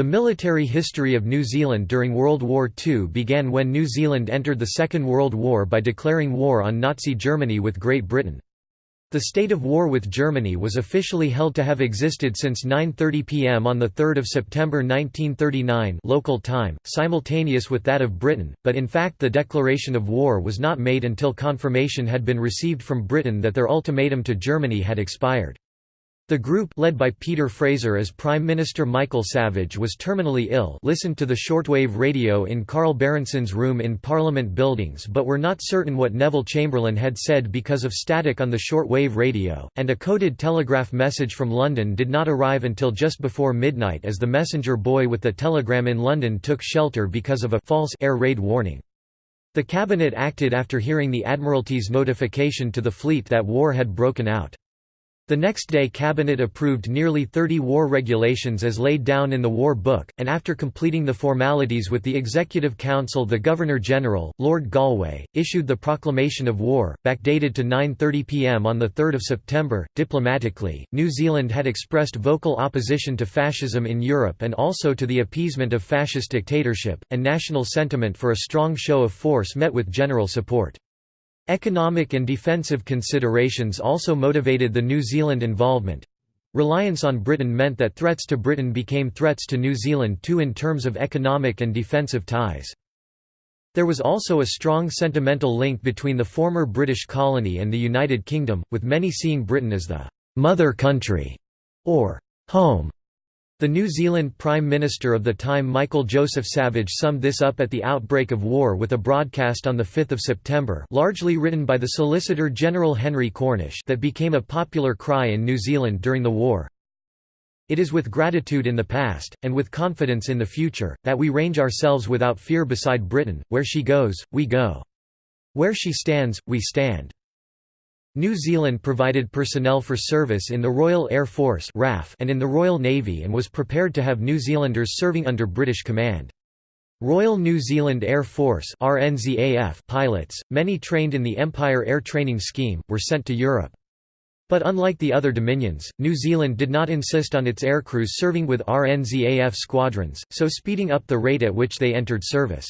The military history of New Zealand during World War II began when New Zealand entered the Second World War by declaring war on Nazi Germany with Great Britain. The state of war with Germany was officially held to have existed since 9.30 pm on 3 September 1939 local time, simultaneous with that of Britain, but in fact the declaration of war was not made until confirmation had been received from Britain that their ultimatum to Germany had expired. The group led by Peter Fraser as Prime Minister Michael Savage was terminally ill listened to the shortwave radio in Carl Berendsen's room in Parliament buildings but were not certain what Neville Chamberlain had said because of static on the shortwave radio, and a coded telegraph message from London did not arrive until just before midnight as the messenger boy with the telegram in London took shelter because of a false air raid warning. The cabinet acted after hearing the Admiralty's notification to the fleet that war had broken out. The next day Cabinet approved nearly 30 war regulations as laid down in the War Book, and after completing the formalities with the Executive Council the Governor-General, Lord Galway, issued the Proclamation of War, backdated to 9.30 pm on 3 September. Diplomatically, New Zealand had expressed vocal opposition to fascism in Europe and also to the appeasement of fascist dictatorship, and national sentiment for a strong show of force met with general support. Economic and defensive considerations also motivated the New Zealand involvement. Reliance on Britain meant that threats to Britain became threats to New Zealand too in terms of economic and defensive ties. There was also a strong sentimental link between the former British colony and the United Kingdom, with many seeing Britain as the «mother country» or «home» The New Zealand Prime Minister of the time Michael Joseph Savage summed this up at the outbreak of war with a broadcast on 5 September largely written by the Solicitor General Henry Cornish that became a popular cry in New Zealand during the war. It is with gratitude in the past, and with confidence in the future, that we range ourselves without fear beside Britain, where she goes, we go. Where she stands, we stand. New Zealand provided personnel for service in the Royal Air Force and in the Royal Navy and was prepared to have New Zealanders serving under British command. Royal New Zealand Air Force pilots, many trained in the Empire Air Training Scheme, were sent to Europe. But unlike the other dominions, New Zealand did not insist on its aircrews serving with RNZAF squadrons, so speeding up the rate at which they entered service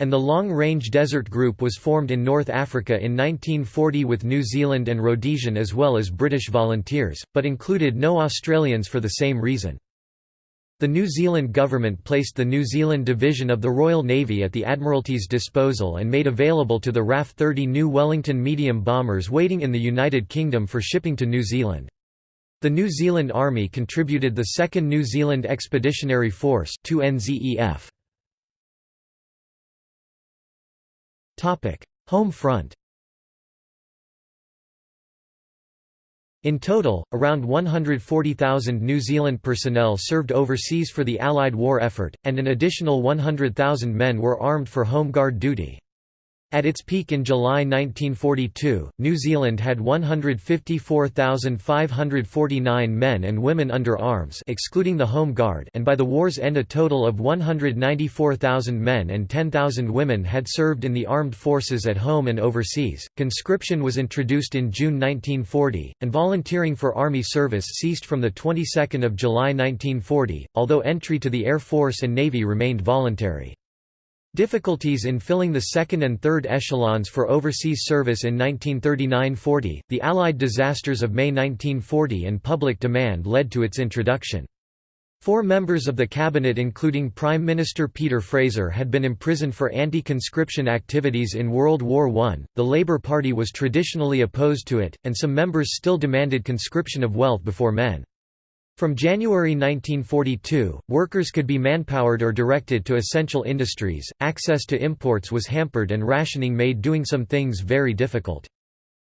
and the Long Range Desert Group was formed in North Africa in 1940 with New Zealand and Rhodesian as well as British volunteers, but included no Australians for the same reason. The New Zealand government placed the New Zealand Division of the Royal Navy at the Admiralty's disposal and made available to the RAF 30 new Wellington medium bombers waiting in the United Kingdom for shipping to New Zealand. The New Zealand Army contributed the 2nd New Zealand Expeditionary Force 2NZEF. Home front In total, around 140,000 New Zealand personnel served overseas for the Allied war effort, and an additional 100,000 men were armed for Home Guard duty. At its peak in July 1942, New Zealand had 154,549 men and women under arms excluding the Home Guard and by the war's end a total of 194,000 men and 10,000 women had served in the armed forces at home and overseas. Conscription was introduced in June 1940, and volunteering for army service ceased from the 22nd of July 1940, although entry to the Air Force and Navy remained voluntary. Difficulties in filling the second and third echelons for overseas service in 1939–40, the Allied disasters of May 1940 and public demand led to its introduction. Four members of the cabinet including Prime Minister Peter Fraser had been imprisoned for anti-conscription activities in World War I. The Labour Party was traditionally opposed to it, and some members still demanded conscription of wealth before men. From January 1942, workers could be manpowered or directed to essential industries, access to imports was hampered and rationing made doing some things very difficult.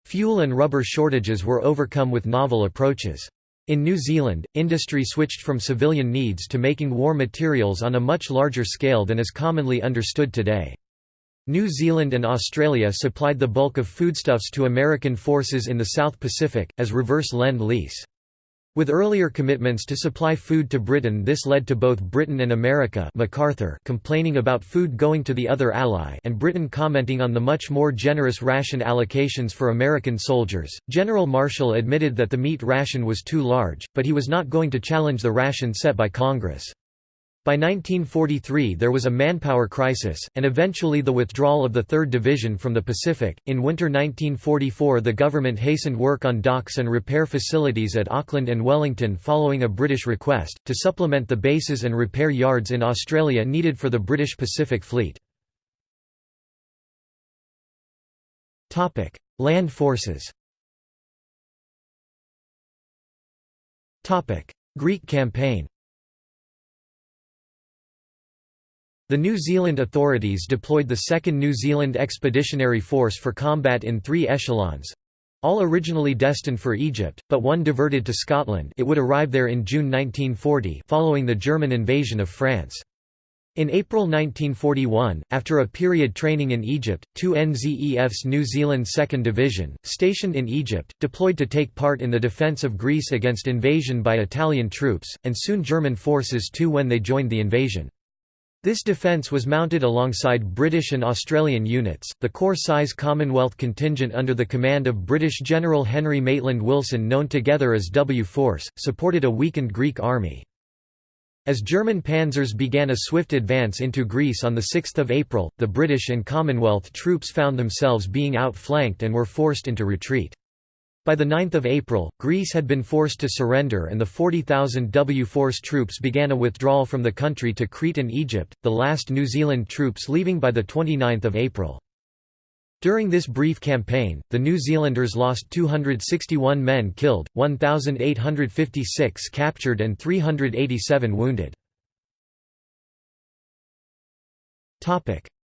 Fuel and rubber shortages were overcome with novel approaches. In New Zealand, industry switched from civilian needs to making war materials on a much larger scale than is commonly understood today. New Zealand and Australia supplied the bulk of foodstuffs to American forces in the South Pacific, as reverse lend-lease. With earlier commitments to supply food to Britain this led to both Britain and America MacArthur complaining about food going to the other ally and Britain commenting on the much more generous ration allocations for American soldiers. General Marshall admitted that the meat ration was too large, but he was not going to challenge the ration set by Congress. By 1943 there was a manpower crisis, and eventually the withdrawal of the 3rd Division from the Pacific. In winter 1944 the government hastened work on docks and repair facilities at Auckland and Wellington following a British request, to supplement the bases and repair yards in Australia needed for the British Pacific Fleet. Land forces Greek campaign The New Zealand authorities deployed the 2nd New Zealand Expeditionary Force for combat in three echelons—all originally destined for Egypt, but one diverted to Scotland it would arrive there in June 1940 following the German invasion of France. In April 1941, after a period training in Egypt, two NZEF's New Zealand 2nd Division, stationed in Egypt, deployed to take part in the defence of Greece against invasion by Italian troops, and soon German forces too when they joined the invasion. This defence was mounted alongside British and Australian units. The corps-size Commonwealth contingent under the command of British General Henry Maitland Wilson known together as W Force, supported a weakened Greek army. As German panzers began a swift advance into Greece on 6 April, the British and Commonwealth troops found themselves being outflanked and were forced into retreat. By 9 April, Greece had been forced to surrender and the 40,000 W Force troops began a withdrawal from the country to Crete and Egypt, the last New Zealand troops leaving by 29 April. During this brief campaign, the New Zealanders lost 261 men killed, 1,856 captured and 387 wounded.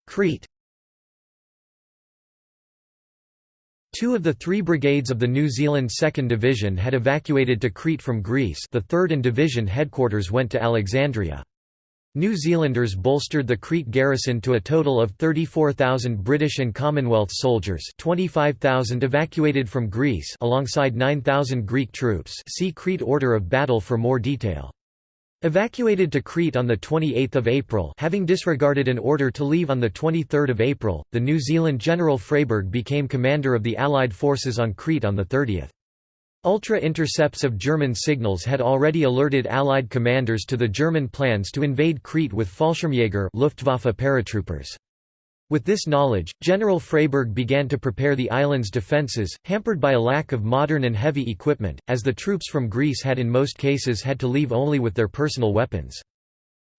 Crete Two of the three brigades of the New Zealand 2nd Division had evacuated to Crete from Greece the 3rd and Division headquarters went to Alexandria. New Zealanders bolstered the Crete garrison to a total of 34,000 British and Commonwealth soldiers 25,000 evacuated from Greece alongside 9,000 Greek troops see Crete Order of Battle for more detail. Evacuated to Crete on 28 April having disregarded an order to leave on 23 April, the New Zealand General Freyberg became commander of the Allied forces on Crete on 30. Ultra-intercepts of German signals had already alerted Allied commanders to the German plans to invade Crete with Fallschirmjäger Luftwaffe paratroopers. With this knowledge, General Freyberg began to prepare the island's defences, hampered by a lack of modern and heavy equipment, as the troops from Greece had in most cases had to leave only with their personal weapons.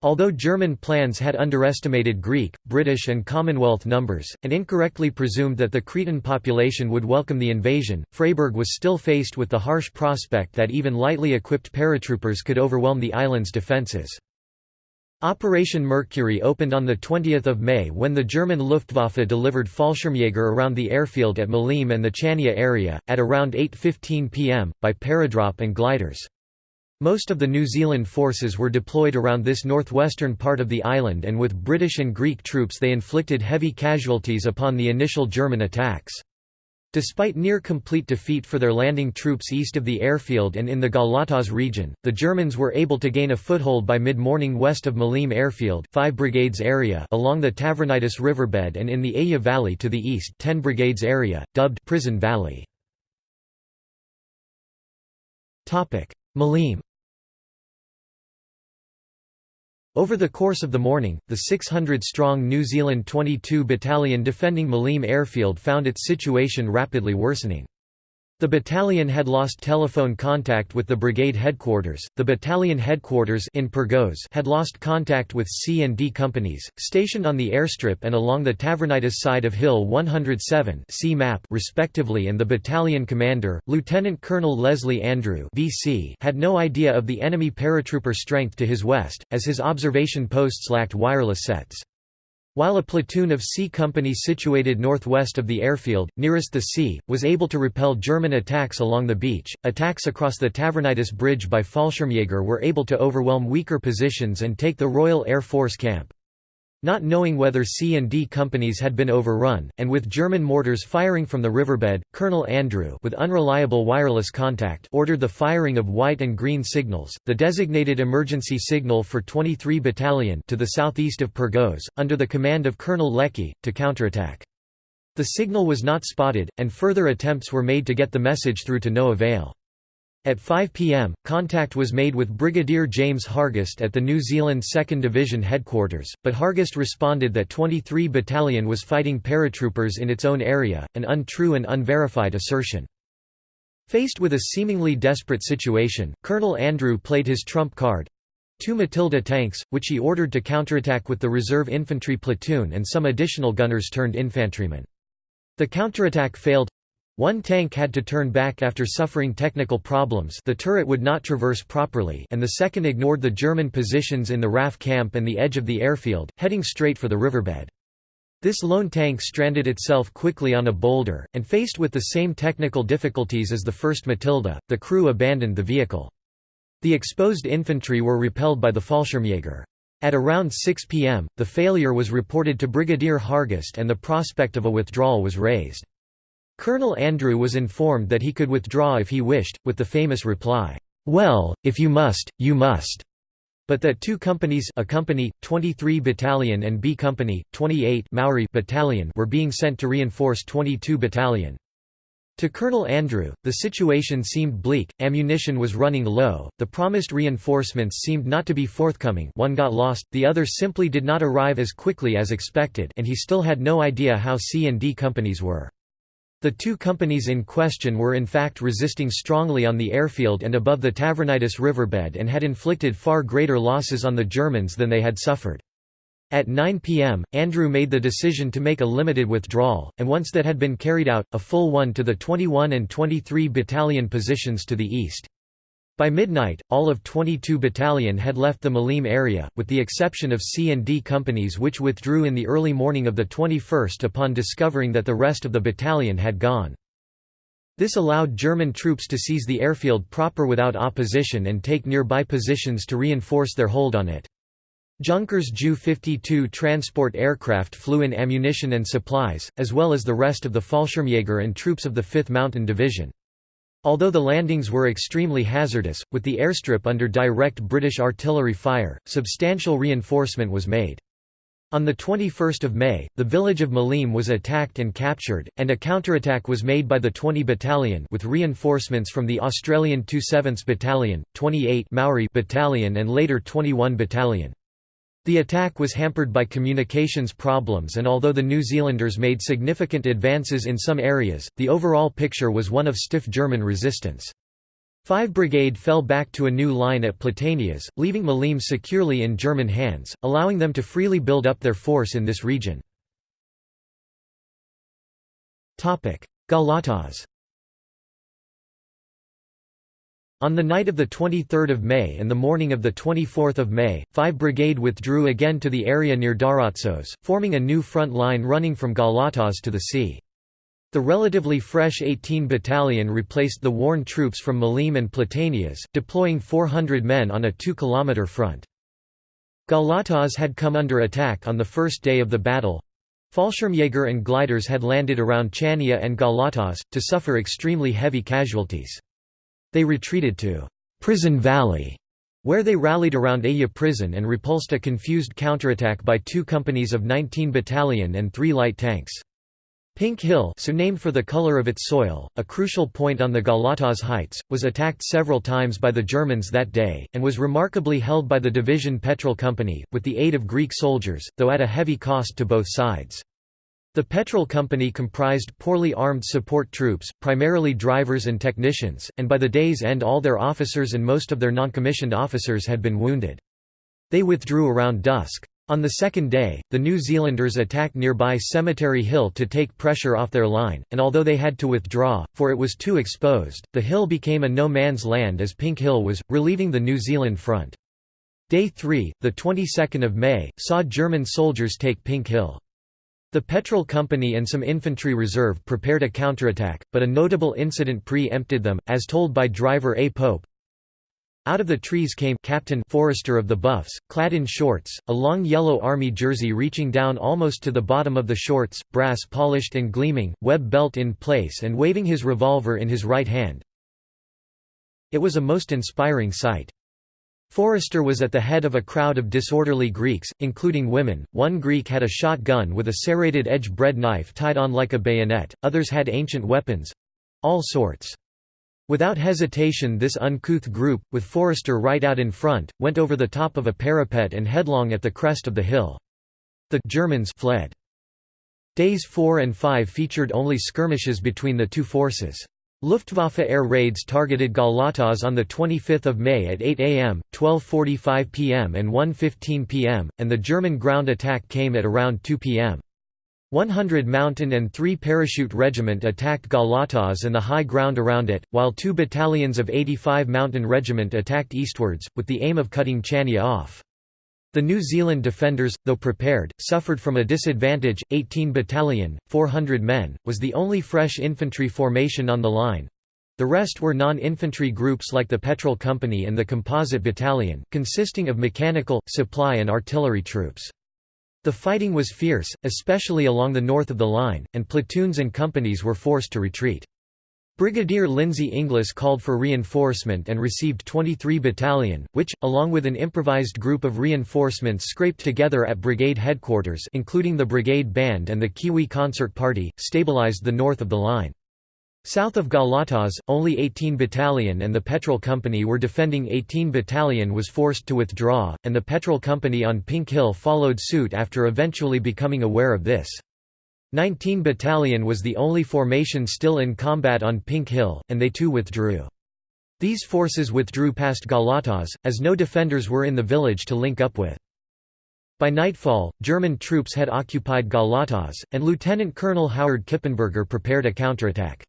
Although German plans had underestimated Greek, British and Commonwealth numbers, and incorrectly presumed that the Cretan population would welcome the invasion, Freyberg was still faced with the harsh prospect that even lightly equipped paratroopers could overwhelm the island's defences. Operation Mercury opened on 20 May when the German Luftwaffe delivered Fallschirmjäger around the airfield at Maleme and the Chania area, at around 8.15 pm, by paradrop and gliders. Most of the New Zealand forces were deployed around this northwestern part of the island and with British and Greek troops they inflicted heavy casualties upon the initial German attacks. Despite near-complete defeat for their landing troops east of the airfield and in the Galatas region, the Germans were able to gain a foothold by mid-morning west of Maleme airfield 5 brigades area along the Tavronitis riverbed and in the Aya Valley to the east 10 brigades area, dubbed Prison Valley. Maleme over the course of the morning, the 600-strong New Zealand 22 Battalion defending Maleme airfield found its situation rapidly worsening. The battalion had lost telephone contact with the brigade headquarters. The battalion headquarters in Pyrgos had lost contact with C and D companies stationed on the airstrip and along the Tavronitis side of Hill 107 C map respectively and the battalion commander, Lieutenant Colonel Leslie Andrew VC, had no idea of the enemy paratrooper strength to his west as his observation posts lacked wireless sets. While a platoon of C Company situated northwest of the airfield, nearest the sea, was able to repel German attacks along the beach, attacks across the Tavronitis Bridge by Fallschirmjäger were able to overwhelm weaker positions and take the Royal Air Force camp. Not knowing whether C and D companies had been overrun, and with German mortars firing from the riverbed, Colonel Andrew with unreliable wireless contact ordered the firing of white and green signals, the designated emergency signal for 23 Battalion to the southeast of Pyrgos, under the command of Colonel Leckie, to counterattack. The signal was not spotted, and further attempts were made to get the message through to no avail. At 5 pm, contact was made with Brigadier James Hargest at the New Zealand 2nd Division headquarters, but Hargest responded that 23 Battalion was fighting paratroopers in its own area, an untrue and unverified assertion. Faced with a seemingly desperate situation, Colonel Andrew played his trump card two Matilda tanks, which he ordered to counterattack with the reserve infantry platoon and some additional gunners turned infantrymen. The counterattack failed one tank had to turn back after suffering technical problems the turret would not traverse properly and the second ignored the German positions in the RAF camp and the edge of the airfield, heading straight for the riverbed. This lone tank stranded itself quickly on a boulder, and faced with the same technical difficulties as the first Matilda, the crew abandoned the vehicle. The exposed infantry were repelled by the Fallschirmjäger. At around 6 pm, the failure was reported to Brigadier Hargest and the prospect of a withdrawal was raised. Colonel Andrew was informed that he could withdraw if he wished, with the famous reply, "'Well, if you must, you must' but that two companies A company, 23 Battalion and B Company, 28 Maori Battalion were being sent to reinforce 22 Battalion. To Colonel Andrew, the situation seemed bleak, ammunition was running low, the promised reinforcements seemed not to be forthcoming one got lost, the other simply did not arrive as quickly as expected and he still had no idea how C and D companies were. The two companies in question were in fact resisting strongly on the airfield and above the Tavronitis riverbed and had inflicted far greater losses on the Germans than they had suffered. At 9 pm, Andrew made the decision to make a limited withdrawal, and once that had been carried out, a full one to the 21 and 23 battalion positions to the east. By midnight, all of 22 Battalion had left the Maleme area, with the exception of C and D companies which withdrew in the early morning of the 21st upon discovering that the rest of the battalion had gone. This allowed German troops to seize the airfield proper without opposition and take nearby positions to reinforce their hold on it. Junkers Ju-52 transport aircraft flew in ammunition and supplies, as well as the rest of the Fallschirmjäger and troops of the 5th Mountain Division. Although the landings were extremely hazardous, with the airstrip under direct British artillery fire, substantial reinforcement was made. On 21 May, the village of Maleme was attacked and captured, and a counterattack was made by the 20 Battalion with reinforcements from the Australian 27th Battalion, 28 Maori Battalion and later 21 Battalion. The attack was hampered by communications problems and although the New Zealanders made significant advances in some areas, the overall picture was one of stiff German resistance. 5 Brigade fell back to a new line at Platanias, leaving Maleme securely in German hands, allowing them to freely build up their force in this region. Galatas On the night of 23 May and the morning of 24 May, 5 Brigade withdrew again to the area near Daratzos, forming a new front line running from Galatas to the sea. The relatively fresh 18 Battalion replaced the worn troops from Maleme and Platanias, deploying 400 men on a 2-kilometre front. Galatas had come under attack on the first day of the battle. Fallschirmjäger and gliders had landed around Chania and Galatas, to suffer extremely heavy casualties. They retreated to Prison Valley, where they rallied around Aya prison and repulsed a confused counterattack by two companies of 19 Battalion and three light tanks. Pink Hill so named for the color of its soil, a crucial point on the Galatas Heights, was attacked several times by the Germans that day, and was remarkably held by the Division Petrol Company, with the aid of Greek soldiers, though at a heavy cost to both sides. The Petrol Company comprised poorly armed support troops, primarily drivers and technicians, and by the day's end all their officers and most of their non-commissioned officers had been wounded. They withdrew around dusk. On the second day, the New Zealanders attacked nearby Cemetery Hill to take pressure off their line, and although they had to withdraw, for it was too exposed, the hill became a no-man's land as Pink Hill was, relieving the New Zealand front. Day 3, the 22nd of May, saw German soldiers take Pink Hill. The Petrol Company and some infantry reserve prepared a counterattack, but a notable incident pre-empted them, as told by driver A. Pope. Out of the trees came Captain Forrester of the Buffs, clad in shorts, a long yellow army jersey reaching down almost to the bottom of the shorts, brass polished and gleaming, web belt in place and waving his revolver in his right hand. It was a most inspiring sight. Forrester was at the head of a crowd of disorderly Greeks, including women. One Greek had a shotgun with a serrated edge bread knife tied on like a bayonet, others had ancient weapons all sorts. Without hesitation this uncouth group, with Forrester right out in front, went over the top of a parapet and headlong at the crest of the hill. The Germans fled. Days 4 and 5 featured only skirmishes between the two forces. Luftwaffe air raids targeted Galatas on 25 May at 8 am, 12.45 pm and 1.15 pm, and the German ground attack came at around 2 pm. 100 Mountain and 3 Parachute Regiment attacked Galatas and the high ground around it, while two battalions of 85 Mountain Regiment attacked eastwards, with the aim of cutting Chania off. The New Zealand defenders, though prepared, suffered from a disadvantage. 18 Battalion, 400 men, was the only fresh infantry formation on the line. The rest were non-infantry groups like the Petrol Company and the Composite Battalion, consisting of mechanical, supply and artillery troops. The fighting was fierce, especially along the north of the line, and platoons and companies were forced to retreat. Brigadier Lindsay Inglis called for reinforcement and received 23 Battalion, which, along with an improvised group of reinforcements scraped together at brigade headquarters including the brigade band and the Kiwi Concert Party, stabilized the north of the line. South of Galatas, only 18 Battalion and the Petrol Company were defending 18 Battalion was forced to withdraw, and the Petrol Company on Pink Hill followed suit after eventually becoming aware of this. 19 Battalion was the only formation still in combat on Pink Hill, and they too withdrew. These forces withdrew past Galatas, as no defenders were in the village to link up with. By nightfall, German troops had occupied Galatas, and Lieutenant Colonel Howard Kippenberger prepared a counterattack.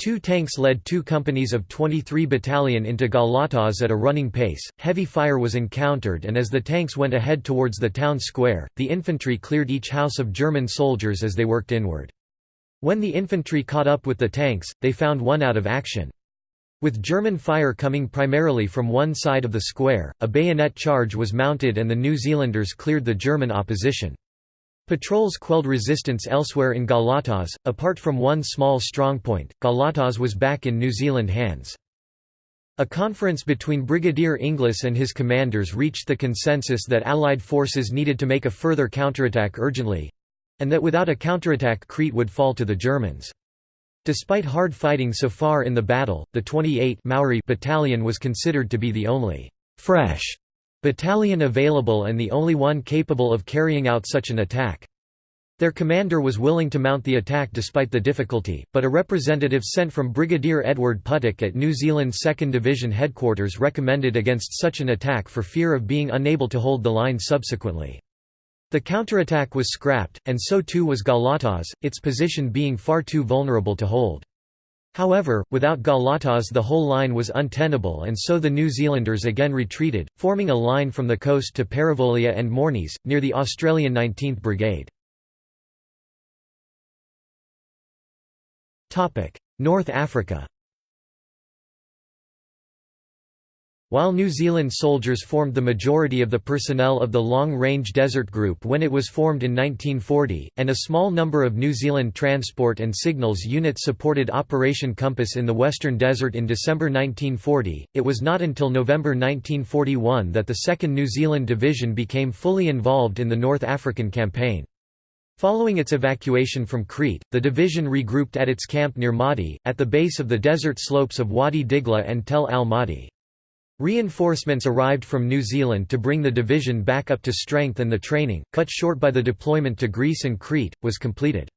Two tanks led two companies of 23 Battalion into Galatas at a running pace, heavy fire was encountered and as the tanks went ahead towards the town square, the infantry cleared each house of German soldiers as they worked inward. When the infantry caught up with the tanks, they found one out of action. With German fire coming primarily from one side of the square, a bayonet charge was mounted and the New Zealanders cleared the German opposition. Patrols quelled resistance elsewhere in Galatas, apart from one small strongpoint, Galatas was back in New Zealand hands. A conference between Brigadier Inglis and his commanders reached the consensus that Allied forces needed to make a further counterattack urgently—and that without a counterattack Crete would fall to the Germans. Despite hard fighting so far in the battle, the 28 Maori battalion was considered to be the only «fresh» battalion available and the only one capable of carrying out such an attack. Their commander was willing to mount the attack despite the difficulty, but a representative sent from Brigadier Edward Puttick at New Zealand's 2nd Division headquarters recommended against such an attack for fear of being unable to hold the line subsequently. The counterattack was scrapped, and so too was Galatas, its position being far too vulnerable to hold. However, without Galatas the whole line was untenable and so the New Zealanders again retreated, forming a line from the coast to Perivolia and Mournies, near the Australian 19th Brigade. North Africa While New Zealand soldiers formed the majority of the personnel of the Long Range Desert Group when it was formed in 1940, and a small number of New Zealand transport and signals units supported Operation Compass in the Western Desert in December 1940, it was not until November 1941 that the 2nd New Zealand Division became fully involved in the North African Campaign. Following its evacuation from Crete, the division regrouped at its camp near Maadi, at the base of the desert slopes of Wadi Digla and Tel al-Maadi. Reinforcements arrived from New Zealand to bring the division back up to strength and the training, cut short by the deployment to Greece and Crete, was completed.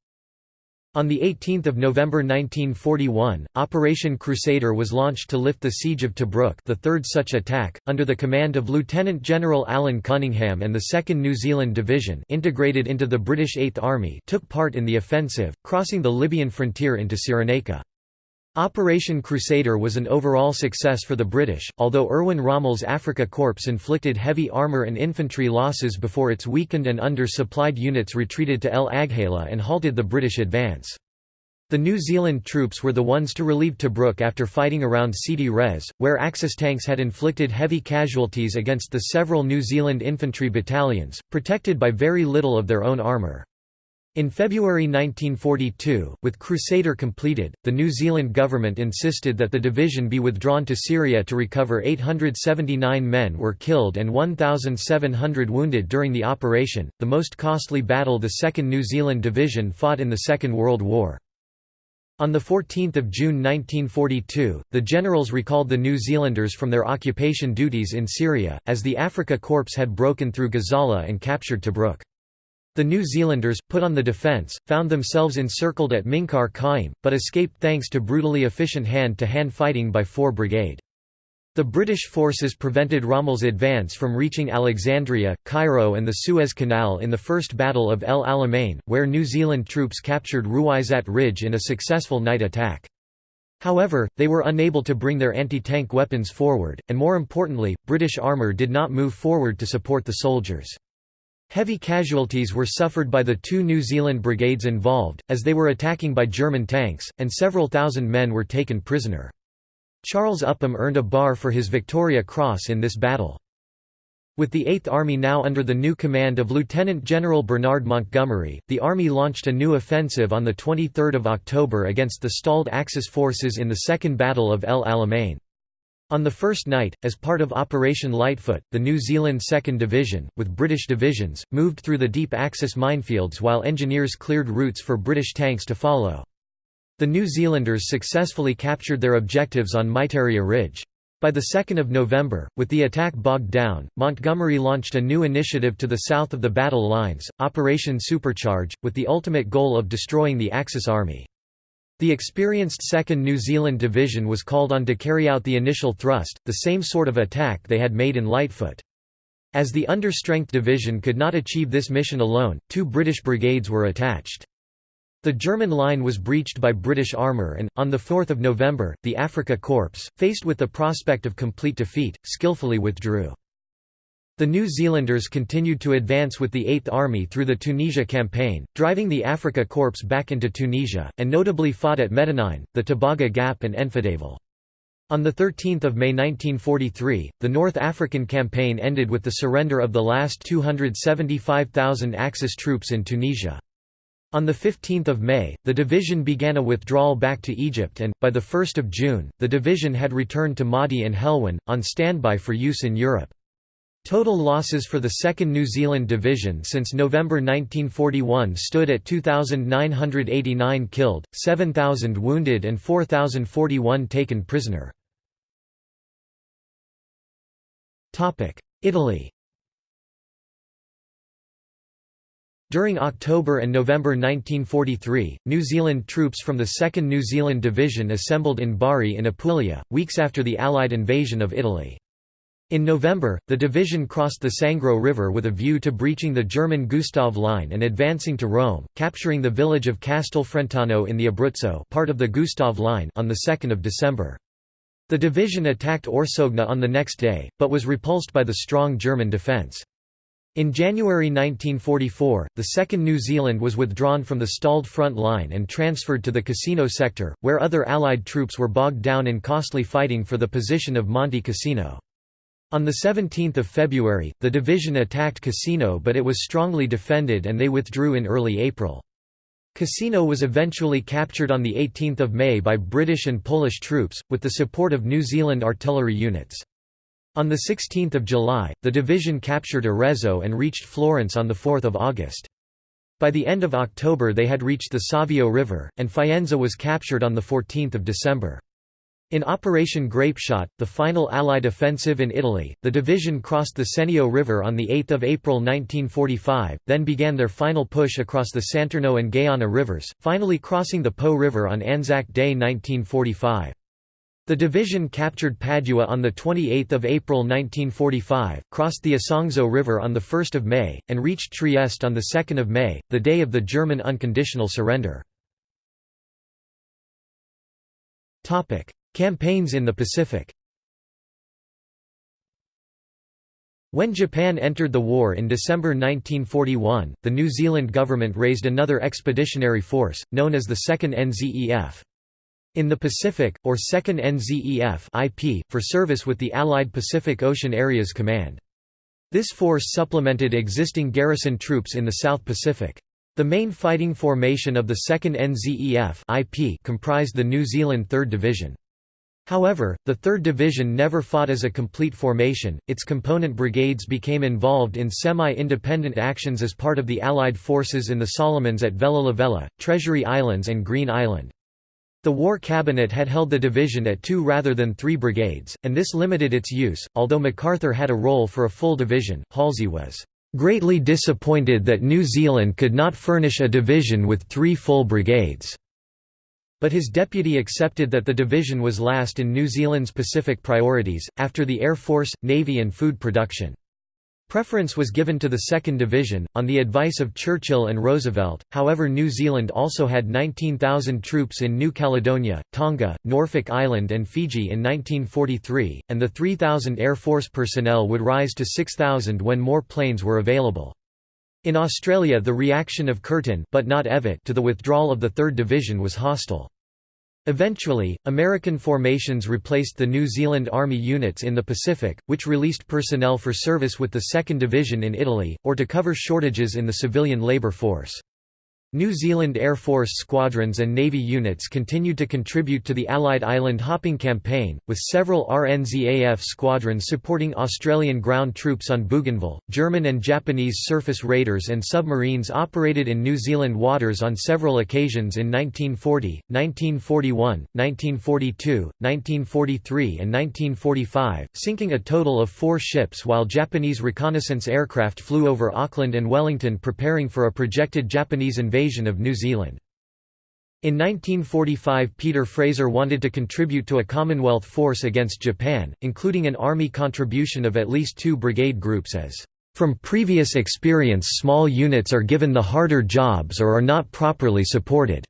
On 18 November 1941, Operation Crusader was launched to lift the siege of Tobruk the third such attack, under the command of Lieutenant General Alan Cunningham and the 2nd New Zealand Division integrated into the British Eighth Army took part in the offensive, crossing the Libyan frontier into Cyrenaica. Operation Crusader was an overall success for the British, although Erwin Rommel's Afrika Korps inflicted heavy armour and infantry losses before its weakened and under-supplied units retreated to El Agheila and halted the British advance. The New Zealand troops were the ones to relieve Tobruk after fighting around Sidi Rez, where Axis tanks had inflicted heavy casualties against the several New Zealand infantry battalions, protected by very little of their own armour. In February 1942, with Crusader completed, the New Zealand government insisted that the division be withdrawn to Syria to recover 879 men were killed and 1,700 wounded during the operation, the most costly battle the 2nd New Zealand Division fought in the Second World War. On 14 June 1942, the generals recalled the New Zealanders from their occupation duties in Syria, as the Afrika Korps had broken through Gazala and captured Tobruk. The New Zealanders, put on the defence, found themselves encircled at Minqar Qaim, but escaped thanks to brutally efficient hand-to-hand -hand fighting by 4 Brigade. The British forces prevented Rommel's advance from reaching Alexandria, Cairo and the Suez Canal in the First Battle of El Alamein, where New Zealand troops captured Ruweisat Ridge in a successful night attack. However, they were unable to bring their anti-tank weapons forward, and more importantly, British armour did not move forward to support the soldiers. Heavy casualties were suffered by the two New Zealand brigades involved, as they were attacking by German tanks, and several thousand men were taken prisoner. Charles Upham earned a bar for his Victoria Cross in this battle. With the Eighth Army now under the new command of Lieutenant General Bernard Montgomery, the Army launched a new offensive on 23 October against the stalled Axis forces in the Second Battle of El Alamein. On the first night, as part of Operation Lightfoot, the New Zealand 2nd Division, with British divisions, moved through the deep Axis minefields while engineers cleared routes for British tanks to follow. The New Zealanders successfully captured their objectives on Miteirya Ridge. By the 2nd of November, with the attack bogged down, Montgomery launched a new initiative to the south of the battle lines, Operation Supercharge, with the ultimate goal of destroying the Axis army. The experienced 2nd New Zealand Division was called on to carry out the initial thrust, the same sort of attack they had made in Lightfoot. As the understrength division could not achieve this mission alone, two British brigades were attached. The German line was breached by British armour and, on 4 November, the Afrika Korps, faced with the prospect of complete defeat, skillfully withdrew. The New Zealanders continued to advance with the Eighth Army through the Tunisia campaign, driving the Afrika Korps back into Tunisia, and notably fought at Medenine, the Tebaga Gap and Enfidaville. On 13 May 1943, the North African campaign ended with the surrender of the last 275,000 Axis troops in Tunisia. On 15 May, the division began a withdrawal back to Egypt and, by 1 June, the division had returned to Maadi and Helwan, on standby for use in Europe. Total losses for the 2nd New Zealand Division since November 1941 stood at 2,989 killed, 7,000 wounded and 4,041 taken prisoner. Italy During October and November 1943, New Zealand troops from the 2nd New Zealand Division assembled in Bari in Apulia, weeks after the Allied invasion of Italy. In November, the division crossed the Sangro River with a view to breaching the German Gustav Line and advancing to Rome, capturing the village of Castel Frentano in the Abruzzo part of the Gustav Line on 2 December. The division attacked Orsogna on the next day, but was repulsed by the strong German defence. In January 1944, the 2nd New Zealand was withdrawn from the stalled front line and transferred to the Cassino sector, where other Allied troops were bogged down in costly fighting for the position of Monte Cassino. On 17 February, the division attacked Cassino but it was strongly defended and they withdrew in early April. Cassino was eventually captured on 18 May by British and Polish troops, with the support of New Zealand artillery units. On 16 July, the division captured Arezzo and reached Florence on 4 August. By the end of October they had reached the Savio River, and Faenza was captured on 14 December. In Operation Grapeshot, the final Allied offensive in Italy, the division crossed the Senio River on 8 April 1945, then began their final push across the Santerno and Gaiana rivers, finally crossing the Po River on Anzac Day 1945. The division captured Padua on 28 April 1945, crossed the Isonzo River on 1 May, and reached Trieste on 2 May, the day of the German unconditional surrender. Campaigns in the Pacific When Japan entered the war in December 1941, the New Zealand government raised another expeditionary force, known as the 2nd NZEF. In the Pacific, or 2nd NZEF IP, for service with the Allied Pacific Ocean Areas Command. This force supplemented existing garrison troops in the South Pacific. The main fighting formation of the 2nd NZEF IP comprised the New Zealand 3rd Division. However, the 3rd Division never fought as a complete formation, its component brigades became involved in semi-independent actions as part of the Allied forces in the Solomons at Vella Lavella, Treasury Islands and Green Island. The War Cabinet had held the division at two rather than three brigades, and this limited its use. Although MacArthur had a role for a full division, Halsey was greatly disappointed that New Zealand could not furnish a division with three full brigades. But his deputy accepted that the division was last in New Zealand's Pacific priorities, after the Air Force, Navy and food production. Preference was given to the 2nd Division, on the advice of Churchill and Roosevelt, however New Zealand also had 19,000 troops in New Caledonia, Tonga, Norfolk Island and Fiji in 1943, and the 3,000 Air Force personnel would rise to 6,000 when more planes were available. In Australia the reaction of Curtin but not Evatt to the withdrawal of the 3rd Division was hostile. Eventually, American formations replaced the New Zealand Army units in the Pacific, which released personnel for service with the 2nd Division in Italy, or to cover shortages in the civilian labour force. New Zealand Air Force squadrons and Navy units continued to contribute to the Allied island hopping campaign, with several RNZAF squadrons supporting Australian ground troops on Bougainville. German and Japanese surface raiders and submarines operated in New Zealand waters on several occasions in 1940, 1941, 1942, 1943, and 1945, sinking a total of four ships while Japanese reconnaissance aircraft flew over Auckland and Wellington preparing for a projected Japanese invasion invasion of New Zealand. In 1945 Peter Fraser wanted to contribute to a Commonwealth force against Japan, including an army contribution of at least two brigade groups as, "...from previous experience small units are given the harder jobs or are not properly supported."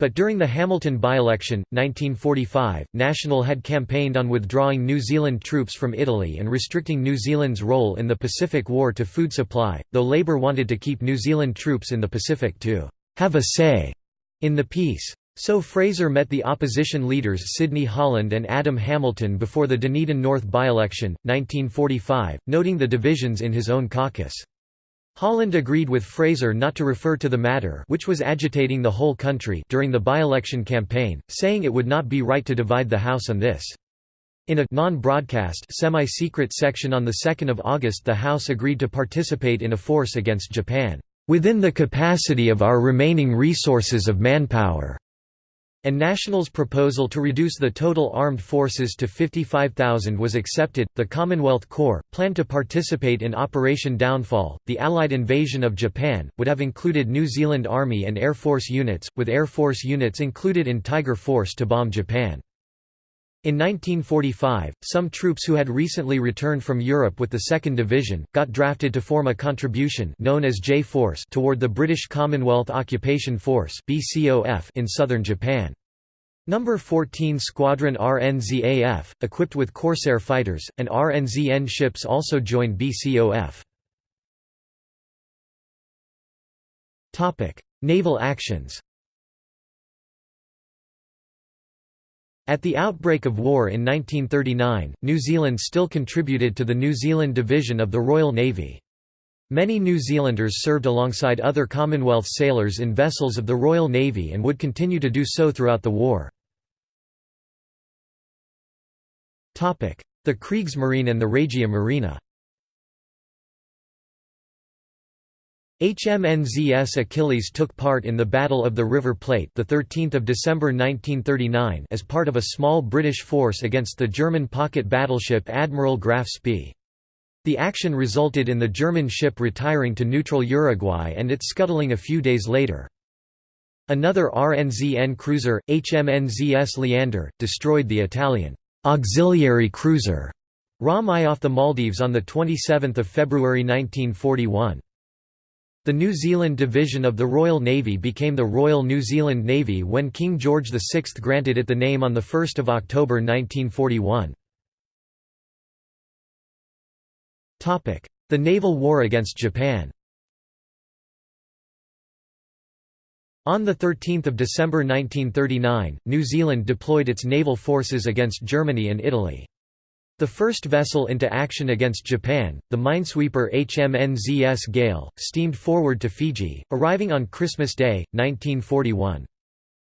But during the Hamilton by-election, 1945, National had campaigned on withdrawing New Zealand troops from Italy and restricting New Zealand's role in the Pacific War to food supply, though Labour wanted to keep New Zealand troops in the Pacific to «have a say» in the peace. So Fraser met the opposition leaders Sidney Holland and Adam Hamilton before the Dunedin North by-election, 1945, noting the divisions in his own caucus. Holland agreed with Fraser not to refer to the matter which was agitating the whole country during the by-election campaign, saying it would not be right to divide the House on this. In a non-broadcast semi-secret section on 2 August the House agreed to participate in a force against Japan, "...within the capacity of our remaining resources of manpower." And National's proposal to reduce the total armed forces to 55,000 was accepted. The Commonwealth Corps, planned to participate in Operation Downfall, the Allied invasion of Japan, would have included New Zealand Army and Air Force units, with Air Force units included in Tiger Force to bomb Japan. In 1945, some troops who had recently returned from Europe with the 2nd Division, got drafted to form a contribution known as J-Force toward the British Commonwealth Occupation Force in southern Japan. Number 14 Squadron RNZAF, equipped with Corsair fighters, and RNZN ships also joined BCOF. Naval actions At the outbreak of war in 1939, New Zealand still contributed to the New Zealand Division of the Royal Navy. Many New Zealanders served alongside other Commonwealth sailors in vessels of the Royal Navy and would continue to do so throughout the war. The Kriegsmarine and the Regia Marina HMNZS Achilles took part in the Battle of the River Plate the 13th of December 1939 as part of a small British force against the German pocket battleship Admiral Graf Spee. The action resulted in the German ship retiring to neutral Uruguay and its scuttling a few days later. Another RNZN cruiser, HMNZS Leander, destroyed the Italian auxiliary cruiser Ramai off the Maldives on 27 February 1941. The New Zealand Division of the Royal Navy became the Royal New Zealand Navy when King George VI granted it the name on 1 October 1941. The naval war against Japan On 13 December 1939, New Zealand deployed its naval forces against Germany and Italy. The first vessel into action against Japan, the minesweeper HMNZS Gale, steamed forward to Fiji, arriving on Christmas Day, 1941.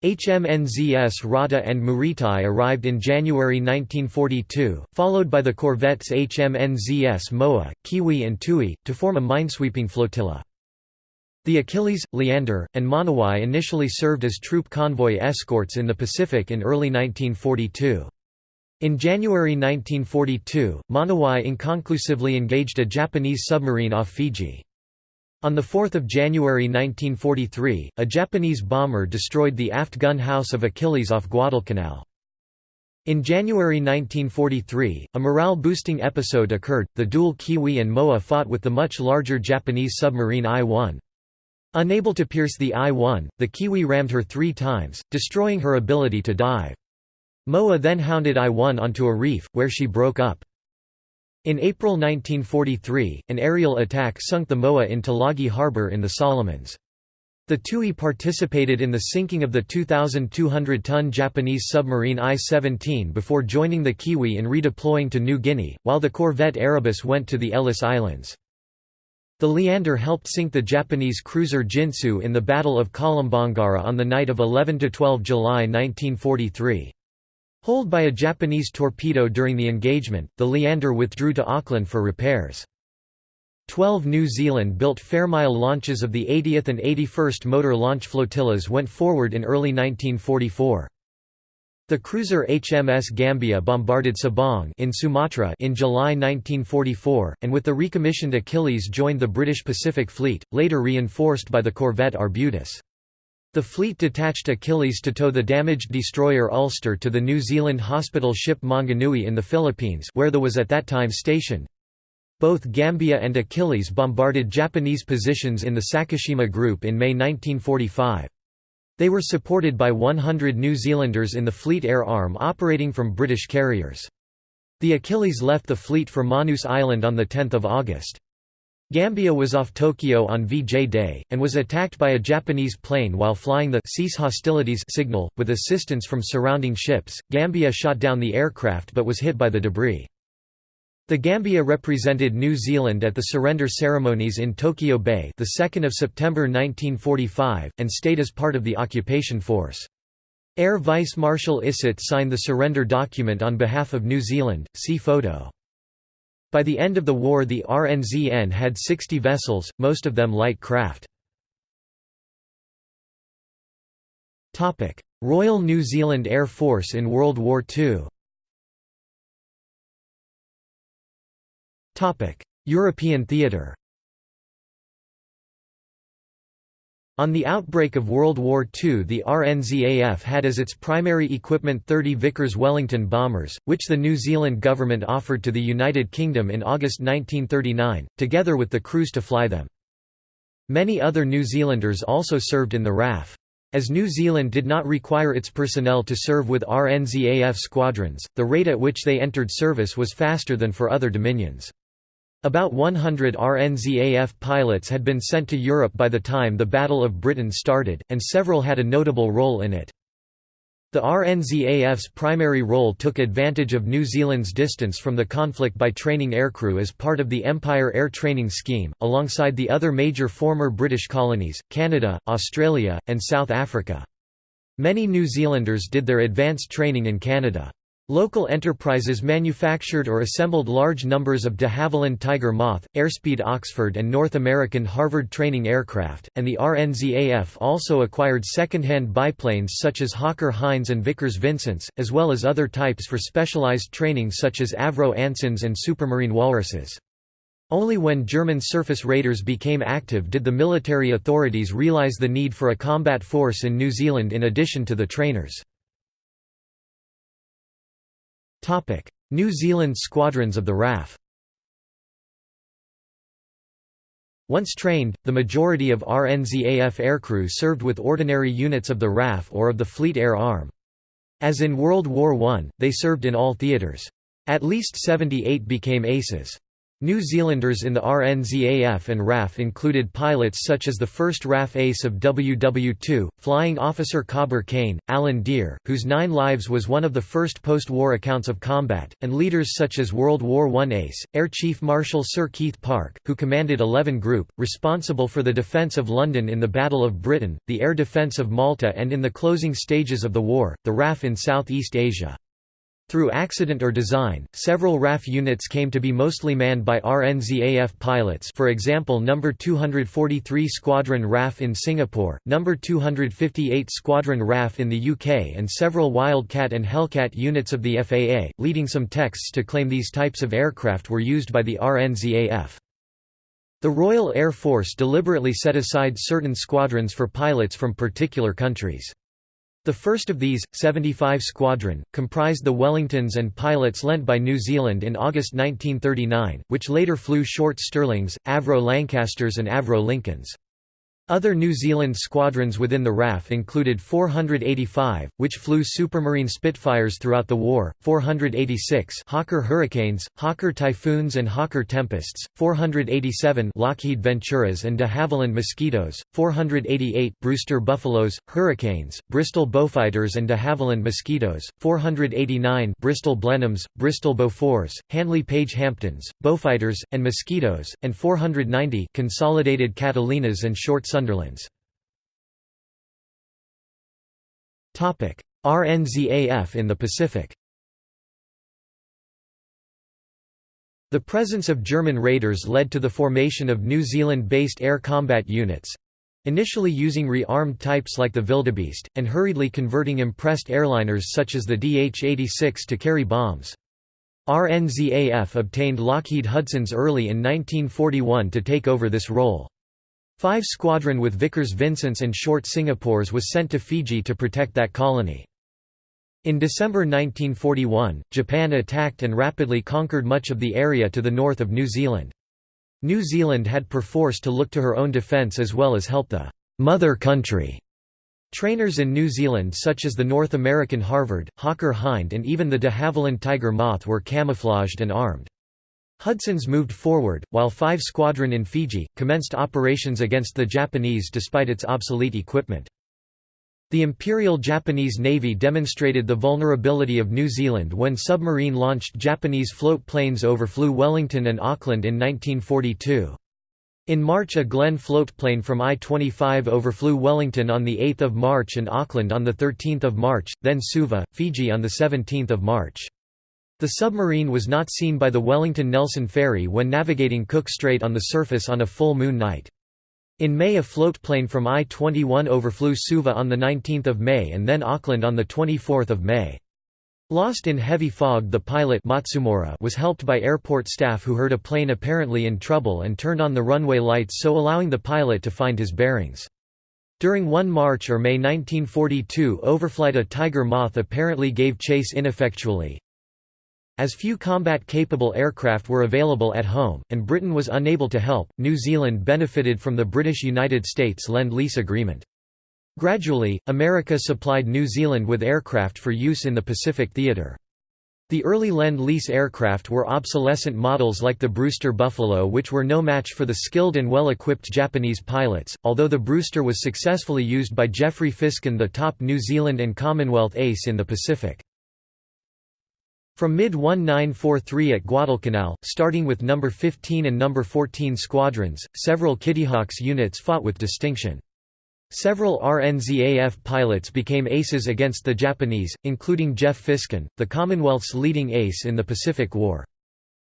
HMNZS Rata and Muritai arrived in January 1942, followed by the corvettes HMNZS Moa, Kiwi and Tui, to form a minesweeping flotilla. The Achilles, Leander, and Monowai initially served as troop convoy escorts in the Pacific in early 1942. In January 1942, Monowai inconclusively engaged a Japanese submarine off Fiji. On 4 January 1943, a Japanese bomber destroyed the aft gun house of Achilles off Guadalcanal. In January 1943, a morale-boosting episode occurred, the dual Kiwi and Moa fought with the much larger Japanese submarine I-1. Unable to pierce the I-1, the Kiwi rammed her three times, destroying her ability to dive. Moa then hounded I-1 onto a reef, where she broke up. In April 1943, an aerial attack sunk the Moa in Tulagi Harbor in the Solomons. The Tui participated in the sinking of the 2,200-ton Japanese submarine I-17 before joining the Kiwi in redeploying to New Guinea, while the corvette Erebus went to the Ellice Islands. The Leander helped sink the Japanese cruiser Jintsu in the Battle of Kolombangara on the night of 11–12 July 1943. Holed by a Japanese torpedo during the engagement, the Leander withdrew to Auckland for repairs. Twelve New Zealand-built Fairmile launches of the 80th and 81st Motor Launch Flotillas went forward in early 1944. The cruiser HMS Gambia bombarded Sabang in Sumatra in July 1944, and with the recommissioned Achilles joined the British Pacific Fleet, later reinforced by the corvette Arbutus. The fleet detached Achilles to tow the damaged destroyer Ulster to the New Zealand hospital ship Maunganui in the Philippines where the was at that time stationed. Both Gambia and Achilles bombarded Japanese positions in the Sakishima Group in May 1945. They were supported by 100 New Zealanders in the Fleet Air Arm operating from British carriers. The Achilles left the fleet for Manus Island on 10 August. Gambia was off Tokyo on VJ Day, and was attacked by a Japanese plane while flying the cease hostilities signal, with assistance from surrounding ships. Gambia shot down the aircraft but was hit by the debris. The Gambia represented New Zealand at the surrender ceremonies in Tokyo Bay the 2nd of September 1945 and stayed as part of the occupation force. Air Vice Marshal Isitt signed the surrender document on behalf of New Zealand. See photo. By the end of the war the RNZN had 60 vessels, most of them light craft. Royal New Zealand Air Force in World War II European theatre On the outbreak of World War II the RNZAF had as its primary equipment 30 Vickers Wellington bombers, which the New Zealand government offered to the United Kingdom in August 1939, together with the crews to fly them. Many other New Zealanders also served in the RAF. As New Zealand did not require its personnel to serve with RNZAF squadrons, the rate at which they entered service was faster than for other dominions. About 100 RNZAF pilots had been sent to Europe by the time the Battle of Britain started, and several had a notable role in it. The RNZAF's primary role took advantage of New Zealand's distance from the conflict by training aircrew as part of the Empire Air Training Scheme, alongside the other major former British colonies, Canada, Australia, and South Africa. Many New Zealanders did their advanced training in Canada. Local enterprises manufactured or assembled large numbers of de Havilland Tiger Moth, Airspeed Oxford and North American Harvard training aircraft, and the RNZAF also acquired second-hand biplanes such as Hawker Hinds and Vickers Vincents, as well as other types for specialized training such as Avro Ansons and Supermarine Walruses. Only when German surface raiders became active did the military authorities realize the need for a combat force in New Zealand in addition to the trainers. New Zealand squadrons of the RAF Once trained, the majority of RNZAF aircrew served with ordinary units of the RAF or of the Fleet Air Arm. As in World War I, they served in all theatres. At least 78 became aces. New Zealanders in the RNZAF and RAF included pilots such as the first RAF ace of WW2, Flying Officer Cobber Kain, Alan Deere, whose nine lives was one of the first post-war accounts of combat, and leaders such as World War I ace, Air Chief Marshal Sir Keith Park, who commanded 11 Group, responsible for the defence of London in the Battle of Britain, the air defence of Malta and in the closing stages of the war, the RAF in Southeast Asia. Through accident or design, several RAF units came to be mostly manned by RNZAF pilots for example No. 243 Squadron RAF in Singapore, No. 258 Squadron RAF in the UK and several Wildcat and Hellcat units of the FAA, leading some texts to claim these types of aircraft were used by the RNZAF. The Royal Air Force deliberately set aside certain squadrons for pilots from particular countries. The first of these, 75 Squadron, comprised the Wellingtons and pilots lent by New Zealand in August 1939, which later flew short Stirlings, Avro Lancasters and Avro Lincolns. Other New Zealand squadrons within the RAF included 485, which flew Supermarine Spitfires throughout the war, 486 Hawker Hurricanes, Hawker Typhoons and Hawker Tempests, 487 Lockheed Venturas and de Havilland Mosquitoes, 488 Brewster Buffaloes, Hurricanes, Bristol Beaufighters and de Havilland Mosquitoes, 489 Bristol Blenheims, Bristol Beauforts, Handley Page Hampdens, Beaufighters, and Mosquitoes, and 490 Consolidated Catalinas and Short Sunderlands. RNZAF in the Pacific The presence of German raiders led to the formation of New Zealand-based air combat units—initially using re-armed types like the Wildebeest, and hurriedly converting impressed airliners such as the DH-86 to carry bombs. RNZAF obtained Lockheed Hudson's early in 1941 to take over this role. 5 Squadron with Vickers Vincents and Short Singapores was sent to Fiji to protect that colony. In December 1941, Japan attacked and rapidly conquered much of the area to the north of New Zealand. New Zealand had perforce to look to her own defence as well as help the «mother country». Trainers in New Zealand such as the North American Harvard, Hawker Hind and even the de Havilland Tiger Moth were camouflaged and armed. Hudson's moved forward, while 5 Squadron in Fiji, commenced operations against the Japanese despite its obsolete equipment. The Imperial Japanese Navy demonstrated the vulnerability of New Zealand when submarine-launched Japanese float planes overflew Wellington and Auckland in 1942. In March a Glen floatplane from I-25 overflew Wellington on 8 March and Auckland on 13 March, then Suva, Fiji on 17 March. The submarine was not seen by the Wellington-Nelson ferry when navigating Cook Strait on the surface on a full moon night. In May a floatplane from I-21 overflew Suva on 19 May and then Auckland on 24 May. Lost in heavy fog the pilot Matsumura was helped by airport staff who heard a plane apparently in trouble and turned on the runway lights so allowing the pilot to find his bearings. During one March or May 1942 overflight a Tiger Moth apparently gave chase ineffectually, as few combat-capable aircraft were available at home, and Britain was unable to help, New Zealand benefited from the British-United States Lend-Lease Agreement. Gradually, America supplied New Zealand with aircraft for use in the Pacific theater. The early Lend-Lease aircraft were obsolescent models like the Brewster Buffalo which were no match for the skilled and well-equipped Japanese pilots, although the Brewster was successfully used by Geoffrey Fisken the top New Zealand and Commonwealth ace in the Pacific. From mid-1943 at Guadalcanal, starting with No. 15 and No. 14 squadrons, several Kittyhawks units fought with distinction. Several RNZAF pilots became aces against the Japanese, including Geoff Fisken, the Commonwealth's leading ace in the Pacific War.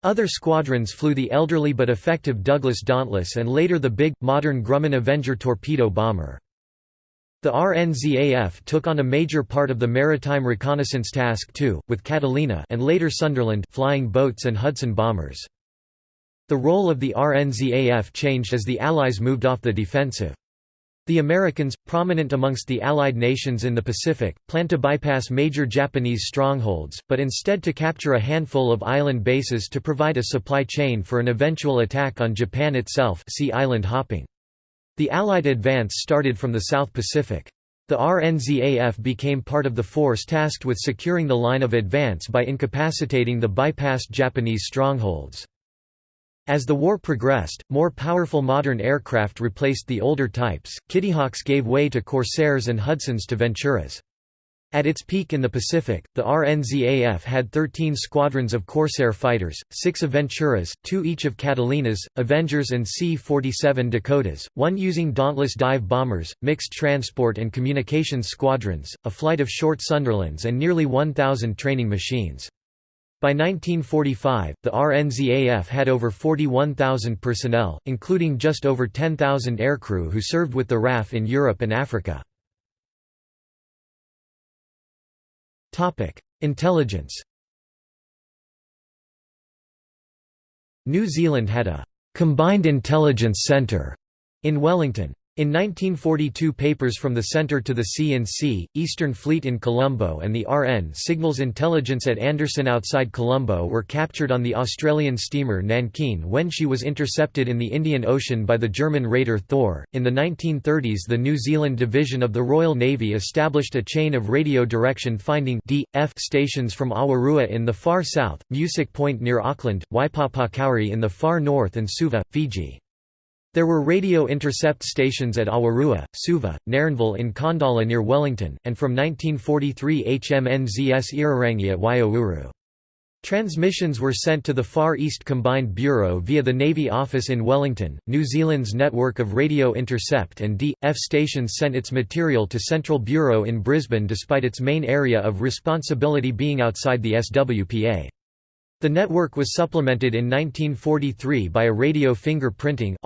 Other squadrons flew the elderly but effective Douglas Dauntless and later the big, modern Grumman Avenger torpedo bomber. The RNZAF took on a major part of the maritime reconnaissance task too, with Catalina and later Sunderland flying boats and Hudson bombers. The role of the RNZAF changed as the Allies moved off the defensive. The Americans, prominent amongst the Allied nations in the Pacific, planned to bypass major Japanese strongholds, but instead to capture a handful of island bases to provide a supply chain for an eventual attack on Japan itself see island hopping. The Allied advance started from the South Pacific. The RNZAF became part of the force tasked with securing the line of advance by incapacitating the bypassed Japanese strongholds. As the war progressed, more powerful modern aircraft replaced the older types, Kittyhawks gave way to Corsairs and Hudsons to Venturas. At its peak in the Pacific, the RNZAF had 13 squadrons of Corsair fighters, 6 Aventuras, 2 each of Catalinas, Avengers and C-47 Dakotas, one using Dauntless dive bombers, mixed transport and communications squadrons, a flight of short Sunderlands and nearly 1,000 training machines. By 1945, the RNZAF had over 41,000 personnel, including just over 10,000 aircrew who served with the RAF in Europe and Africa. Intelligence New Zealand had a «combined intelligence centre in Wellington. In 1942 papers from the Centre to the CNC, Eastern Fleet in Colombo and the RN Signals Intelligence at Anderson outside Colombo were captured on the Australian steamer Nankin when she was intercepted in the Indian Ocean by the German raider Thor. In the 1930s, the New Zealand Division of the Royal Navy established a chain of radio direction finding D.F. stations from Awarua in the far south, Musick Point near Auckland, Waipapa Kauri in the far north, and Suva, Fiji. There were radio intercept stations at Awarua, Suva, Nairnville in Khandallah near Wellington, and from 1943 HMNZS Irirangi at Waiouru. Transmissions were sent to the Far East Combined Bureau via the Navy Office in Wellington. New Zealand's network of radio intercept and D.F stations sent its material to Central Bureau in Brisbane despite its main area of responsibility being outside the SWPA. The network was supplemented in 1943 by a radio fingerprinting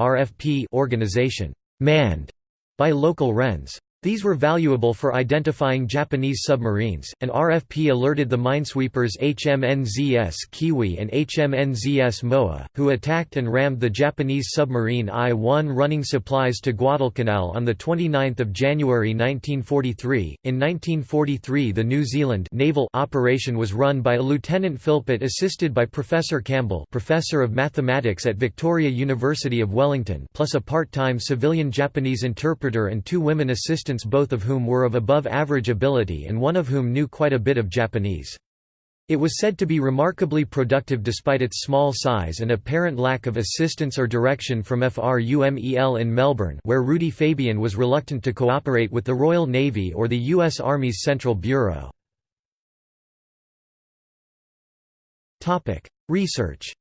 organization, manned by local Wrens. These were valuable for identifying Japanese submarines, and RFP alerted the minesweepers HMNZS Kiwi and HMNZS Moa, who attacked and rammed the Japanese submarine I-1 running supplies to Guadalcanal on 29 January 1943. In 1943 the New Zealand naval operation was run by a Lieutenant Philpott assisted by Professor Campbell Professor of Mathematics at Victoria University of Wellington plus a part-time civilian Japanese interpreter and two women assistants both of whom were of above-average ability and one of whom knew quite a bit of Japanese. It was said to be remarkably productive despite its small size and apparent lack of assistance or direction from FRUMEL in Melbourne where Rudy Fabian was reluctant to cooperate with the Royal Navy or the U.S. Army's Central Bureau. Research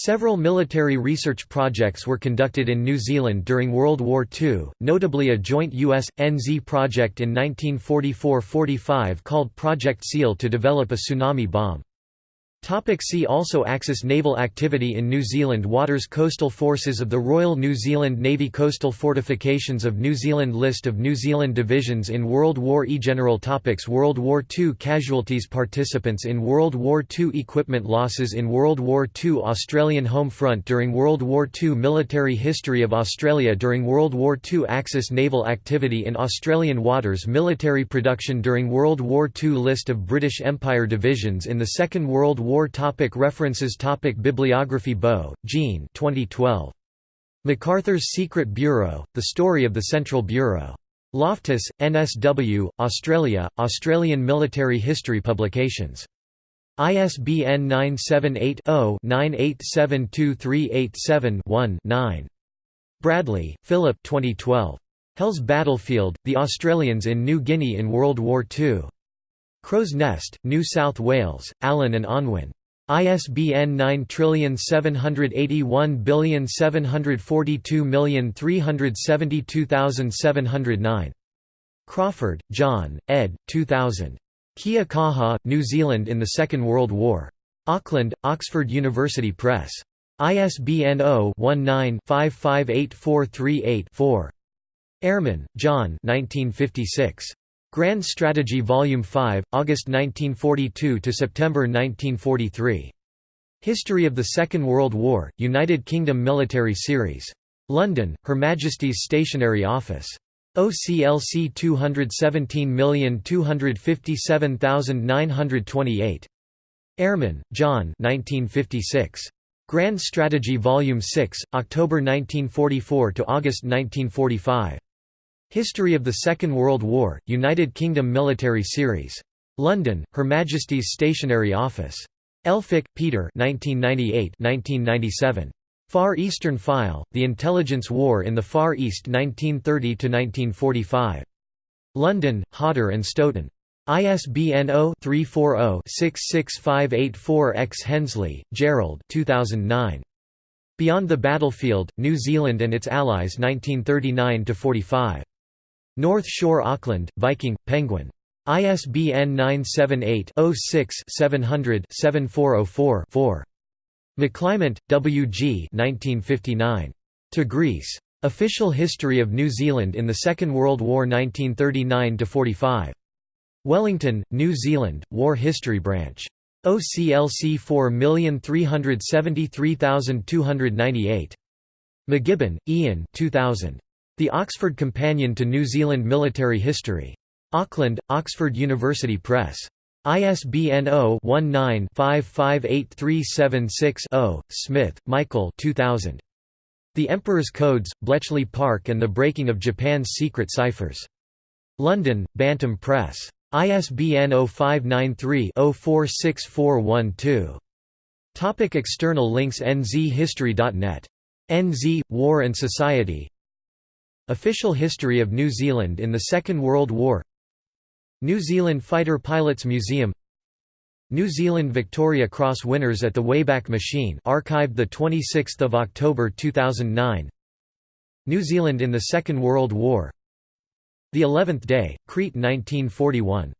Several military research projects were conducted in New Zealand during World War II, notably a joint U.S.-NZ project in 1944–45 called Project SEAL to develop a tsunami bomb. Topic see also Axis naval activity in New Zealand Waters Coastal Forces of the Royal New Zealand Navy Coastal Fortifications of New Zealand List of New Zealand divisions in World War I General topics World War II Casualties Participants in World War II Equipment losses in World War II Australian home front during World War II Military history of Australia during World War II Axis naval activity in Australian waters Military production during World War II List of British Empire divisions in the Second World War War topic References topic Bibliography Bou, Jean 2012. MacArthur's Secret Bureau, The Story of the Central Bureau. Loftus, NSW, Australia, Australian Military History Publications. ISBN 978 0 9872387 one 9. Bradley, Philip 2012. Hell's Battlefield, The Australians in New Guinea in World War II. Crow's Nest, New South Wales, Allen and Unwin. ISBN 9781742372709. Crawford, John, ed. 2000. Kia Kaha, New Zealand in the Second World War. Auckland, Oxford University Press. ISBN 0-19-558438-4. Ehrman, John 1956. Grand Strategy Volume 5, August 1942 to September 1943. History of the Second World War, United Kingdom Military Series. London, Her Majesty's Stationery Office. OCLC 217257928. Ehrman, John 1956. Grand Strategy Volume 6, October 1944 to August 1945. History of the Second World War, United Kingdom Military Series. London, Her Majesty's Stationery Office. Elphick, Peter 1998 1997. Far Eastern File, The Intelligence War in the Far East 1930–1945. London, Hodder and Stoughton. ISBN 0-340-66584-X Hensley, Gerald 2009. Beyond the Battlefield, New Zealand and its Allies 1939–45. North Shore Auckland, Viking, Penguin. ISBN 978-06-700-7404-4. McClymont, W. G. 1959. To Greece. Official History of New Zealand in the Second World War 1939–45. Wellington, New Zealand, War History Branch. OCLC 4373298. McGibbon, Ian 2000. The Oxford Companion to New Zealand Military History. Auckland, Oxford University Press. ISBN 0-19-558376-0. Smith, Michael 2000. The Emperor's Codes, Bletchley Park and the Breaking of Japan's Secret Ciphers. London, Bantam Press. ISBN 0593-046412. Topic external links nzhistory.net. NZ, War and Society Official History of New Zealand in the Second World War. New Zealand Fighter Pilots Museum. New Zealand Victoria Cross winners at the Wayback Machine archived 26 October 2009 New Zealand in the Second World War. The Eleventh Day, Crete 1941